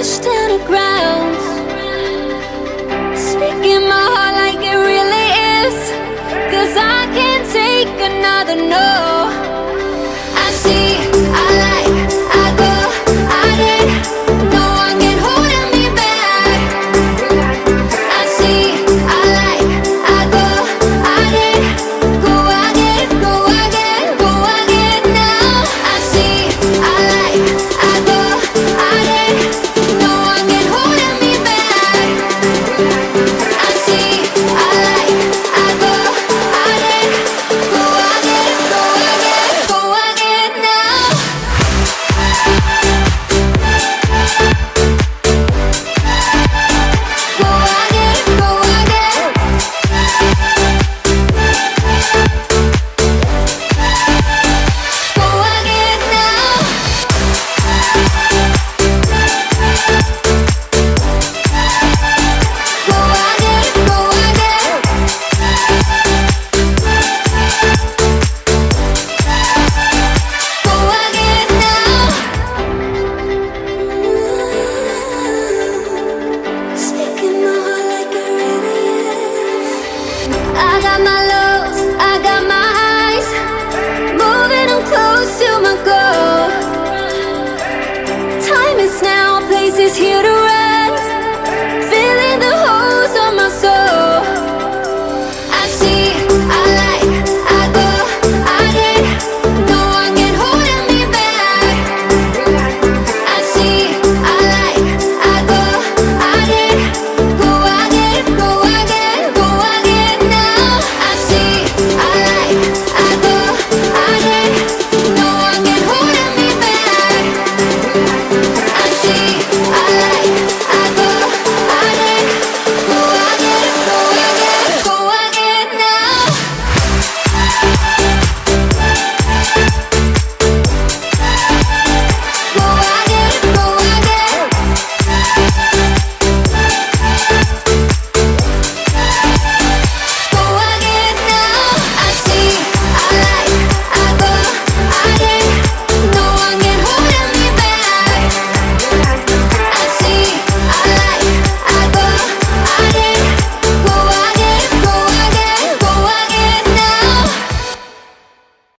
pushed to the ground. Speaking my heart like it really is. Cause I can't take another no got my lows, I got my highs Moving, close to my goal. Time is now, place is here to